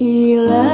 Ilah